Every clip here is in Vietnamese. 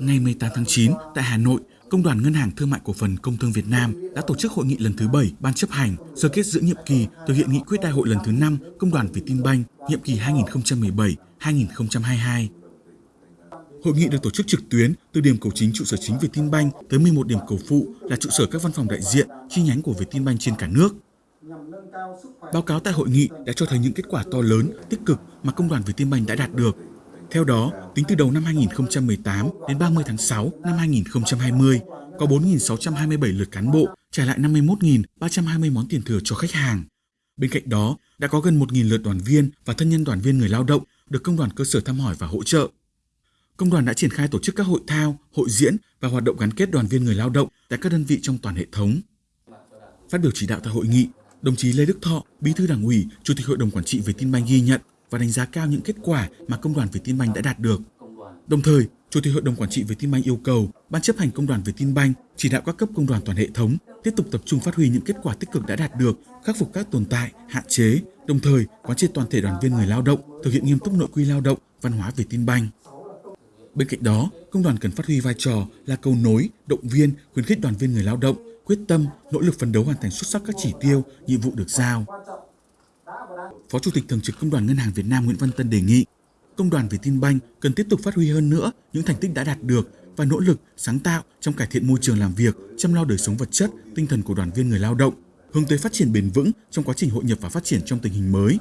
Ngày 18 tháng 9, tại Hà Nội, Công đoàn Ngân hàng Thương mại Cổ phần Công thương Việt Nam đã tổ chức hội nghị lần thứ 7 Ban chấp hành sơ kết giữa nhiệm kỳ thực hiện nghị quyết đại hội lần thứ 5 Công đoàn Vietinbank nhiệm kỳ 2017-2022. Hội nghị được tổ chức trực tuyến từ điểm cầu chính trụ sở chính Vietinbank tới 11 điểm cầu phụ là trụ sở các văn phòng đại diện, chi nhánh của Vietinbank trên cả nước. Báo cáo tại hội nghị đã cho thấy những kết quả to lớn, tích cực mà công đoàn Vietinbank đã đạt được. Theo đó, tính từ đầu năm 2018 đến 30 tháng 6 năm 2020, có 4.627 lượt cán bộ trả lại 51.320 món tiền thừa cho khách hàng. Bên cạnh đó, đã có gần 1.000 lượt đoàn viên và thân nhân đoàn viên người lao động được công đoàn cơ sở thăm hỏi và hỗ trợ. Công đoàn đã triển khai tổ chức các hội thao, hội diễn và hoạt động gắn kết đoàn viên người lao động tại các đơn vị trong toàn hệ thống. Phát biểu chỉ đạo tại hội nghị, đồng chí Lê Đức Thọ, Bí thư Đảng ủy, Chủ tịch Hội đồng quản trị Vietinbank ghi nhận và đánh giá cao những kết quả mà công đoàn Việt Tân Banh đã đạt được. Đồng thời, Chủ tịch Hội đồng quản trị Việt Tân Banh yêu cầu Ban chấp hành công đoàn Việt Tân Banh chỉ đạo các cấp công đoàn toàn hệ thống tiếp tục tập trung phát huy những kết quả tích cực đã đạt được, khắc phục các tồn tại, hạn chế, đồng thời quán triệt toàn thể đoàn viên người lao động thực hiện nghiêm túc nội quy lao động, văn hóa Việt Tân Banh. Bên cạnh đó, công đoàn cần phát huy vai trò là cầu nối, động viên, khuyến khích đoàn viên người lao động quyết tâm, nỗ lực phấn đấu hoàn thành xuất sắc các chỉ tiêu, nhiệm vụ được giao. Phó Chủ tịch Thường trực Công đoàn Ngân hàng Việt Nam Nguyễn Văn Tân đề nghị Công đoàn Vietinbank cần tiếp tục phát huy hơn nữa những thành tích đã đạt được và nỗ lực sáng tạo trong cải thiện môi trường làm việc, chăm lo đời sống vật chất, tinh thần của đoàn viên người lao động, hướng tới phát triển bền vững trong quá trình hội nhập và phát triển trong tình hình mới.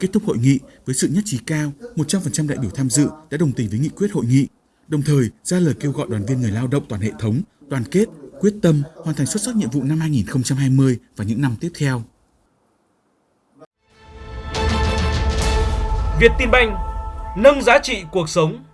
Kết thúc hội nghị với sự nhất trí cao, 100% đại biểu tham dự đã đồng tình với nghị quyết hội nghị, đồng thời ra lời kêu gọi đoàn viên người lao động toàn hệ thống đoàn kết, quyết tâm hoàn thành xuất sắc nhiệm vụ năm 2020 và những năm tiếp theo. Việt Tin Banh nâng giá trị cuộc sống